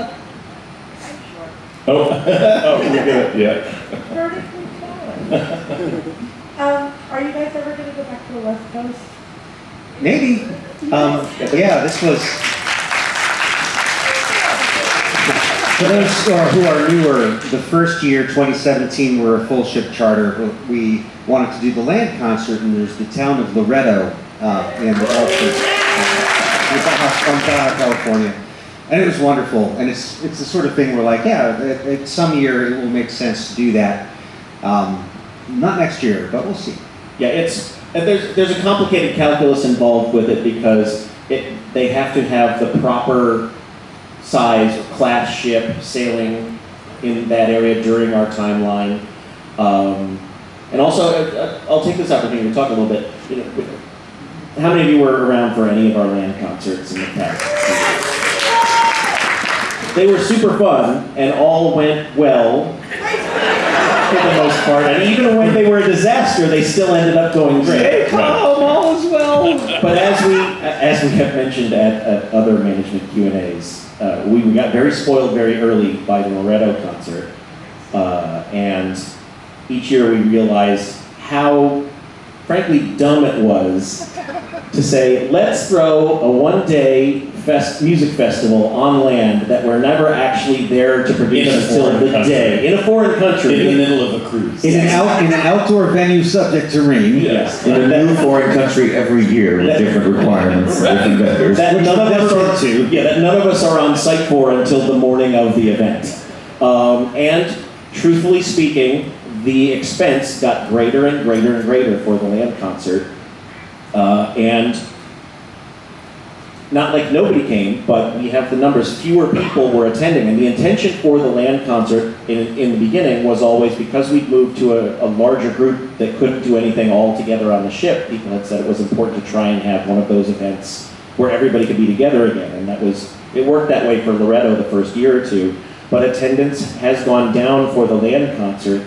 Oh, oh, we're good, yeah. Vertically tall. Um, are you guys ever gonna go back to the West Coast? Maybe. Um, yeah, this was. For those who are- who are newer, the first year, 2017, we're a full ship charter. We wanted to do the land concert, and there's the town of Loreto uh, in the Elford, uh, Baja, California. And it was wonderful. And it's it's the sort of thing where, like, yeah, at, at some year it will make sense to do that. Um, not next year, but we'll see. Yeah, it's, there's, there's a complicated calculus involved with it because it, they have to have the proper size class ship sailing in that area during our timeline. Um, and also, uh, uh, I'll take this opportunity to talk a little bit, you know, how many of you were around for any of our land concerts in the past? They were super fun and all went well for the most part, and even when they were a disaster, they still ended up going great. Right. all is well. But as we, as we have mentioned at, at other management Q and A's, uh, we, we got very spoiled very early by the Loreto concert, uh, and each year we realized how, frankly, dumb it was to say, let's throw a one-day fest, music festival on land that we're never actually there to produce until foreign the country. day in a foreign country. In the middle of a cruise. In an, out, in an outdoor venue subject to rain. Yes. In a new foreign country every year with different requirements, different vendors. That none of us are, to. yeah, that none of us are on site for until the morning of the event. Um, and truthfully speaking, the expense got greater and greater and greater for the land concert. Uh, and not like nobody came, but we have the numbers, fewer people were attending. And the intention for the land concert in, in the beginning was always because we'd moved to a, a larger group that couldn't do anything all together on the ship, people had said it was important to try and have one of those events where everybody could be together again. And that was, it worked that way for Loreto the first year or two. But attendance has gone down for the land concert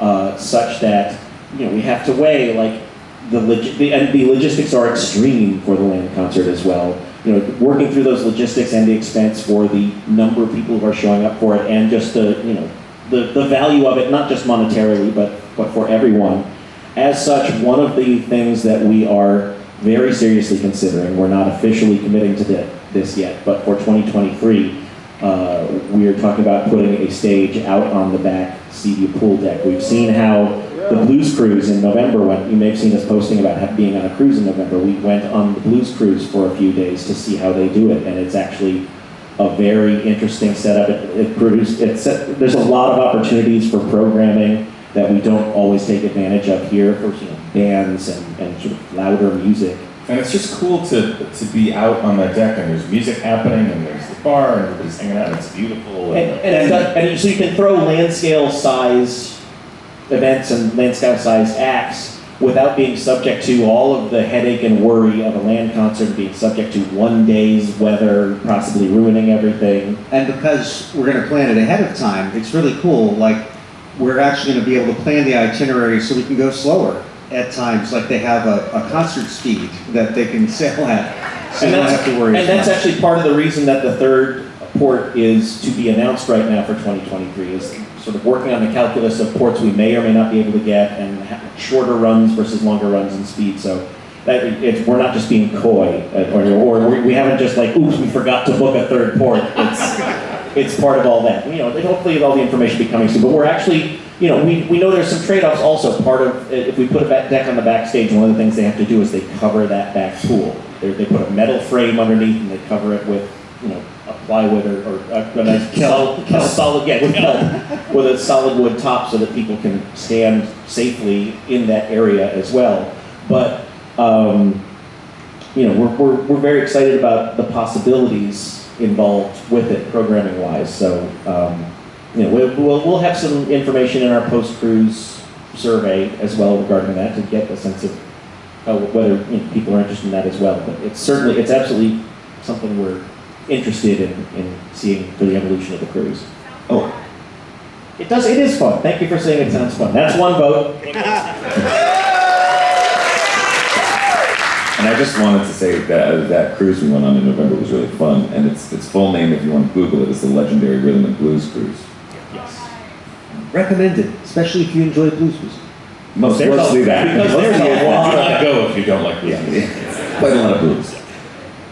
uh, such that, you know, we have to weigh like the, log- the and the logistics are extreme for the land concert as well. You know, working through those logistics and the expense for the number of people who are showing up for it, and just the you know the, the value of it, not just monetarily, but but for everyone. As such, one of the things that we are very seriously considering, we're not officially committing to thi- this yet, but for 2023, uh, we are talking about putting a stage out on the back Seaview pool deck. We've seen how the Blues Cruise in November went. You may have seen us posting about being on a cruise in November. We went on the Blues Cruise for a few days to see how they do it, and it's actually a very interesting setup. It, it produced. It's there's a lot of opportunities for programming that we don't always take advantage of here for you know, bands and, and sort of louder music. And it's just cool to, to be out on that deck and there's music happening and there's the bar and everybody's hanging out. It's beautiful. And, And, and, it's and so you can throw land scale size events and land scale size acts without being subject to all of the headache and worry of a land concert, being subject to one day's weather, possibly ruining everything. And because we're going to plan it ahead of time, it's really cool. Like, we're actually going to be able to plan the itinerary so we can go slower at times. Like, they have a, a concert speed that they can sail at. So you don't have to worry and that's much. actually part of the reason that the third port is to be announced right now for 2023 is sort of working on the calculus of ports we may or may not be able to get and shorter runs versus longer runs in speed. So that it's, we're not just being coy uh, or, or we- we haven't just like, oops, we forgot to book a third port. It's, it's part of all that. You know, and hopefully all the information will be coming soon. But we're actually, you know, we, we know there's some trade-offs also. Part of, if we put a deck on the backstage, one of the things they have to do is they cover that back pool. They, they put a metal frame underneath and they cover it with, you know, a plywood or, or a, nice solid, yeah, with kelp, with a solid wood top so that people can stand safely in that area as well. But, um, you know, we're, we're, we're very excited about the possibilities involved with it programming wise. So, um, you know, we'll, we'll, we'll have some information in our post-cruise survey as well regarding that to get a sense of how, whether you know, people are interested in that as well. But it's certainly, it's absolutely something we're interested in, in seeing for the evolution of the cruise. Oh, it does, it is fun. Thank you for saying it sounds fun. That's one vote. and I just wanted to say that uh, that cruise we went on in November was really fun, and its its full name, if you want to Google it, is the Legendary Rhythm and Blues Cruise. Yes. Recommended, especially if you enjoy blues music. Most There's a- mostly that. because Mostly there's a it. lot Do of- not go if you don't like blues music. Quite a lot of blues.